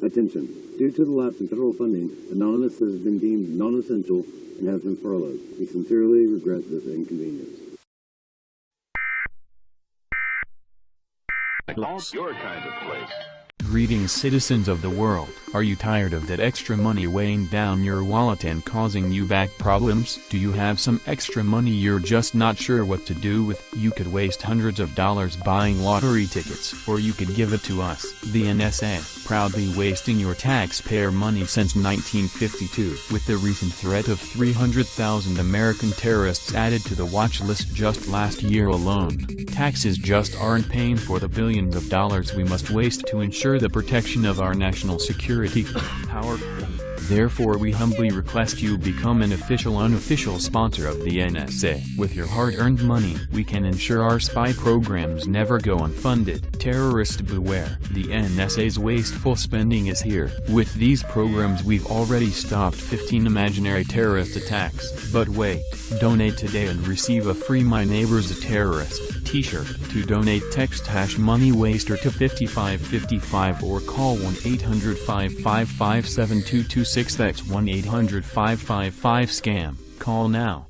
Attention. Due to the lapse in federal funding, Anonymous has been deemed non-essential and has been furloughed. We sincerely regret this inconvenience. Your kind of place. Greetings citizens of the world. Are you tired of that extra money weighing down your wallet and causing you back problems? Do you have some extra money you're just not sure what to do with? You could waste hundreds of dollars buying lottery tickets, or you could give it to us, the NSA, proudly wasting your taxpayer money since 1952. With the recent threat of 300,000 American terrorists added to the watch list just last year alone, taxes just aren't paying for the billions of dollars we must waste to ensure the protection of our national security. Power. Therefore we humbly request you become an official unofficial sponsor of the NSA. With your hard-earned money, we can ensure our spy programs never go unfunded. Terrorist beware, the NSA's wasteful spending is here. With these programs we've already stopped 15 imaginary terrorist attacks. But wait, donate today and receive a free My Neighbor's a Terrorist t-shirt. To donate text hash money waster to 5555 or call 1-800-555-7226 that's 1-800-555-SCAM. Call now.